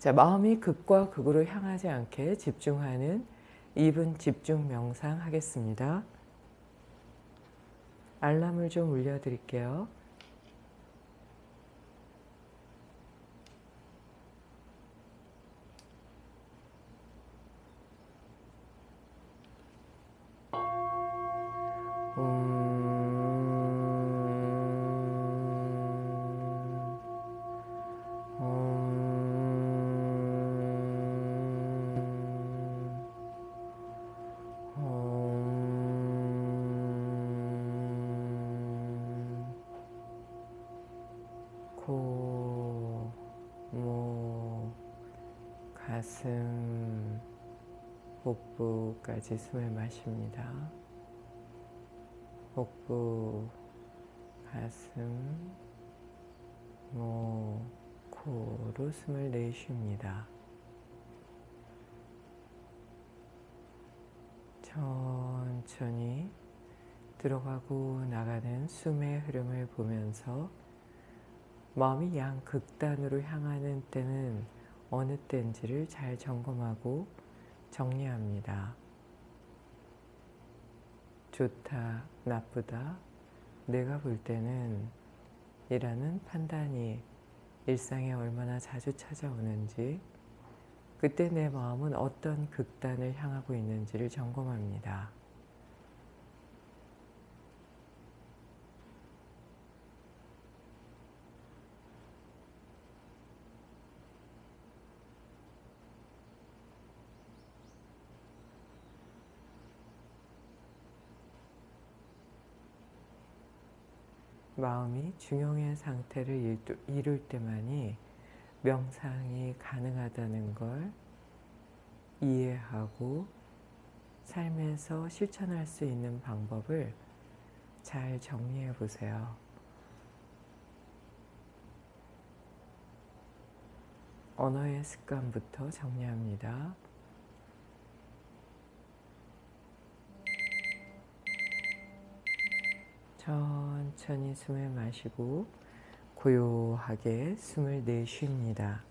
자, 마음이 극과 극으로 향하지 않게 집중하는 2분 집중 명상 하겠습니다. 알람을 좀 울려드릴게요. 코, 목, 가슴, 복부까지 숨을 마십니다. 복부, 가슴, 목, 코로 숨을 내쉽니다. 천천히 들어가고 나가는 숨의 흐름을 보면서 마음이 양극단으로 향하는 때는 어느 때인지를 잘 점검하고 정리합니다. 좋다, 나쁘다, 내가 볼 때는 이라는 판단이 일상에 얼마나 자주 찾아오는지 그때 내 마음은 어떤 극단을 향하고 있는지를 점검합니다. 마음이 중용의 상태를 이룰 때만이 명상이 가능하다는 걸 이해하고 삶에서 실천할 수 있는 방법을 잘 정리해 보세요. 언어의 습관부터 정리합니다. 천천히 숨을 마시고 고요하게 숨을 내쉽니다.